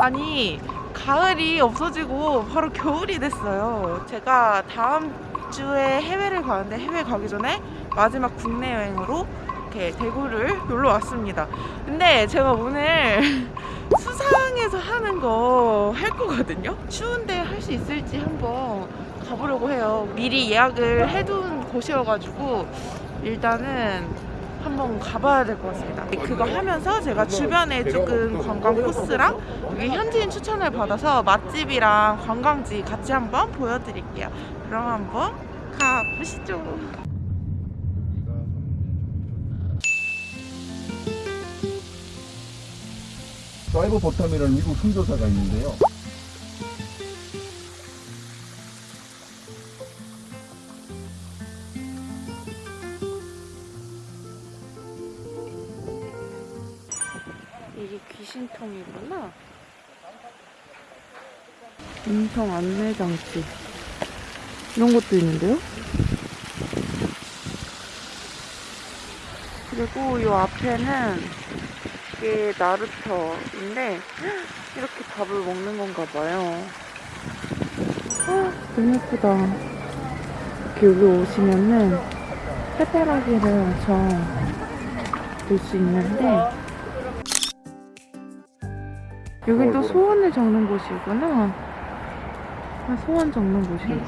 아니 가을이 없어지고 바로 겨울이 됐어요. 제가 다음 주에 해외를 가는데 해외 가기 전에 마지막 국내 여행으로 이렇게 대구를 놀러 왔습니다 근데 제가 오늘 수상에서 하는 거 할 거거든요 추운데 할 수 있을지 한번 가보려고 해요 미리 예약을 해둔 곳이어가지고 일단은 한번 가봐야 될 것 같습니다. 그거 하면서 제가 주변에 조금 관광 코스랑 여기 현지인 추천을 받아서 맛집이랑 관광지 같이 한번 보여드릴게요. 그럼 한번 가보시죠. 사이버 버텀이라는 미국 선조사가 있는데요. 이게 귀신통이구나. 음성 안내 장치. 이런 것도 있는데요? 그리고 이 앞에는 이게 나루터인데 이렇게 밥을 먹는 건가 봐요. 아, 너무 예쁘다. 이렇게 여기 오시면은 해바라기를 엄청 볼 수 있는데 여긴 또 소원을 적는 곳이구나. 아, 소원 적는 곳이네.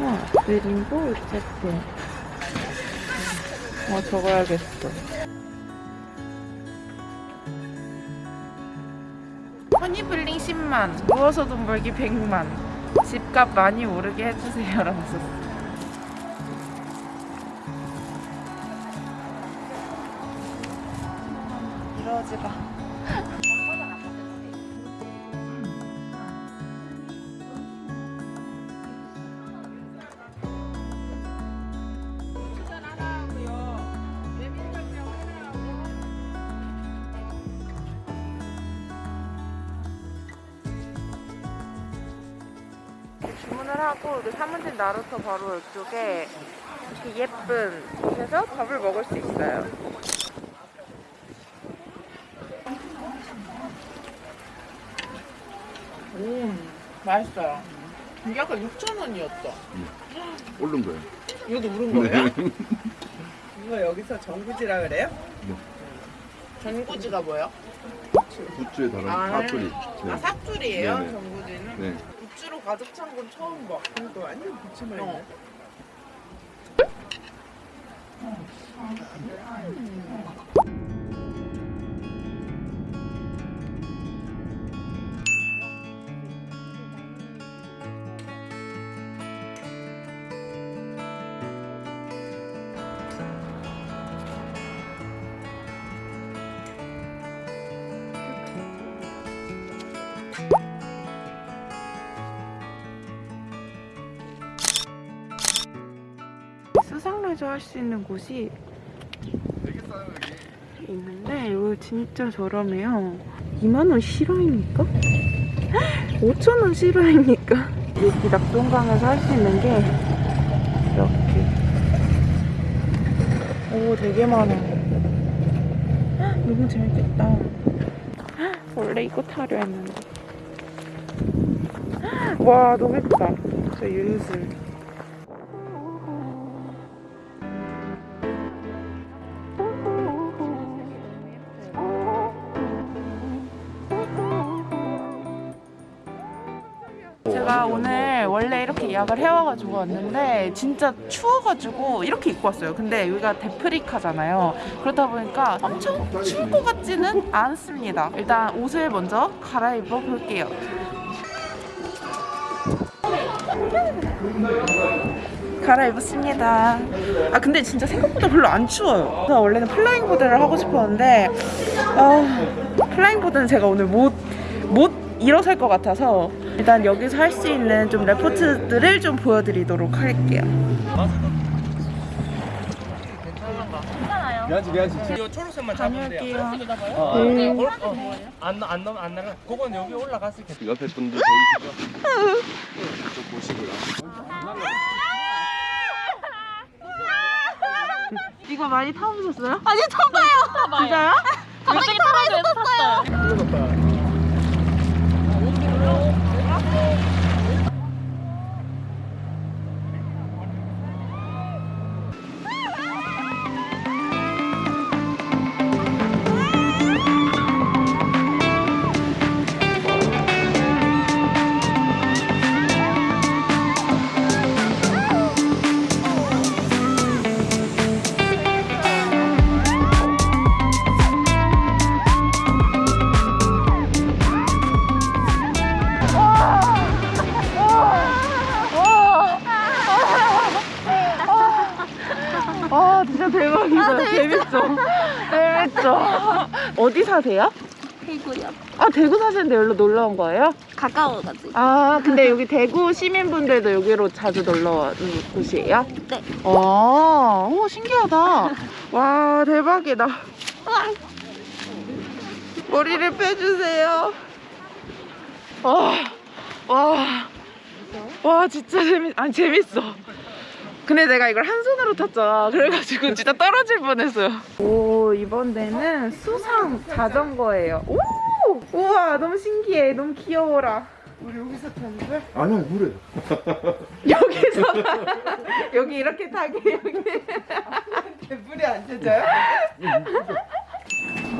와, 그림도 어쨌든. 어, 적어야겠어. 허니블링 10만, 누워서 돈 벌기 100만, 집값 많이 오르게 해주세요. 라고 썼어. 이러지가. 하고 그 사문진 나루터 바로 이쪽에 이렇게 예쁜 곳에서 밥을 먹을 수 있어요. 음, 맛있어요. 이게 아까 6,000원이었죠? 오른 거예요. 이것도 오른 거예요? 이거 여기서 정구지라 그래요? 전구지가 뭐예요? 굿즈에 달한 아, 사투리. 아, 삭줄이에요, 네네. 전구지는? 네. 가득 찬 건 처음 봐. 이거 완전 부침을 어. 수상 레저 할 수 있는 곳이 있는데 이거 진짜 저렴해요. 2만원 실화입니까? 5천원 실화입니까? 여기 낙동강에서 할 수 있는 게 이렇게. 오 되게 많아. 헉, 너무 재밌겠다. 헉, 원래 이거 타려 했는데. 헉, 와 너무 예쁘다. 저 윤슬 제가 오늘 원래 이렇게 예약을 해와가지고 왔는데 진짜 추워가지고 이렇게 입고 왔어요. 근데 여기가 데프리카잖아요. 그렇다 보니까 엄청 추울 것 같지는 않습니다. 일단 옷을 먼저 갈아입어 볼게요. 갈아입었습니다. 아 근데 진짜 생각보다 별로 안 추워요. 제가 원래는 flying board를 하고 싶었는데 아, flying board는 제가 오늘 못 못 일어설 것 같아서 일단 여기서 할 수 있는 좀 레포츠들을 좀 보여드리도록 할게요. 미안지 미안지. 이 초록색만 잡으면 돼요. 다녀올게요. 어, 어, 네. 어, 어, 안, 안, 넘- 안 날아. 그건 여기 올라갔을 때. 옆에 분들 보이시죠? 좀 보시고요. 이거 많이 타보셨어요? 아니 처음 봐요. 대박이다. 재밌죠? 재밌죠? 어디 사세요? 대구요. 아 대구 사시는데 여기로 놀러 온 거예요? 가까워가지고. 아 근데 여기 대구 시민분들도 여기로 자주 놀러 오는 곳이에요? 네. 아, 오 신기하다. 와 대박이다. 머리를 빼주세요. 와, 와, 와 진짜 재밌, 아니 재밌어. 근데 내가 이걸 한 손으로 탔잖아. 그래가지고 진짜 떨어질 뻔했어요. 오 이번 데는 수상 자전거예요. 오, 우와 너무 신기해, 너무 귀여워라. 우리 여기서 타는 거야? 아니요 물에. 여기서 여기 이렇게 타게 여기. 물에 안 젖어요?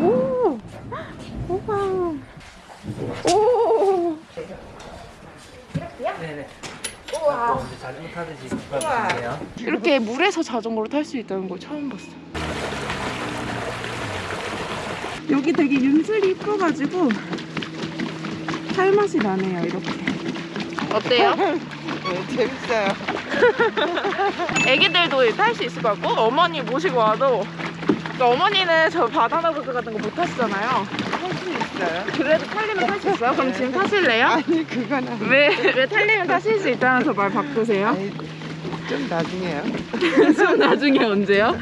오, 우와. 오. 네네. 우와. 자전거 타듯이 가주세요. 이렇게 물에서 자전거를 탈 수 있다는 걸 처음 봤어. 여기 되게 윤슬이 이뻐가지고 살 맛이 나네요, 이렇게. 어때요? 네, 재밌어요. 애기들도 탈 수 있을 것 같고 어머니 모시고 와도 그러니까 어머니는 저 바나나 보드 같은 거 못 타시잖아요. 할수 있어요? 그래도 탈리면 탈 수 있어요? 그럼 지금 타실래요? 아니 그거는 왜, 왜 탈리면 타실 수 있다면서 말 바꾸세요? 아니, 좀 나중에요. 좀 나중에 언제요?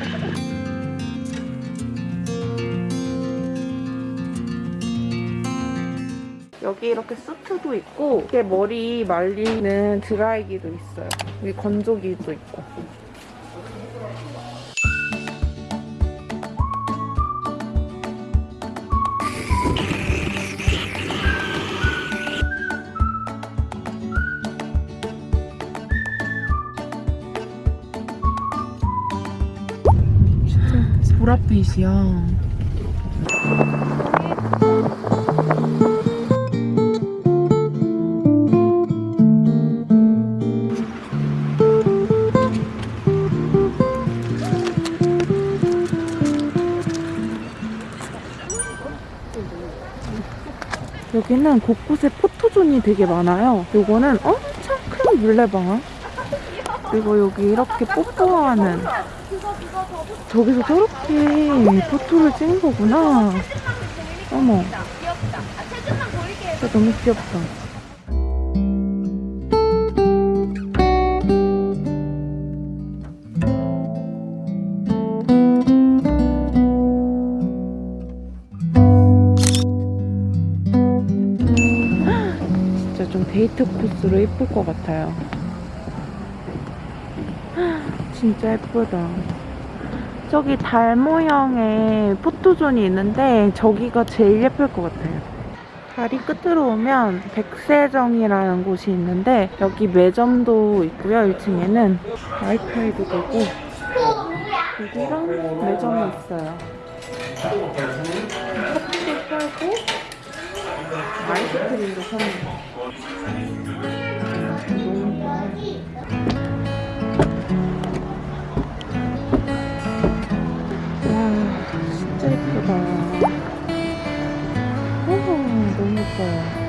여기 이렇게 수트도 있고 이렇게 머리 말리는 드라이기도 있어요. 여기 건조기도 있고. 보랏빛이야. 여기는 곳곳에 포토존이 되게 많아요. 요거는 엄청 큰 물레방아. 그리고 여기 이렇게 뽀뽀하는 저기서 저렇게 포토를 찍은 거구나. 어머. 진짜 너무 귀엽다. 진짜 좀 데이트 코스로 예쁠 것 같아요. 진짜 예쁘다. 저기 달 모양의 포토존이 있는데 저기가 제일 예쁠 것 같아요. 다리 끝으로 오면 백세정이라는 곳이 있는데 여기 매점도 있고요. 1층에는 와이파이도 되고 여기랑 매점이 있어요. 커피도 팔고 아이스크림도 거. 예쁘다. 오, 너무 예뻐요.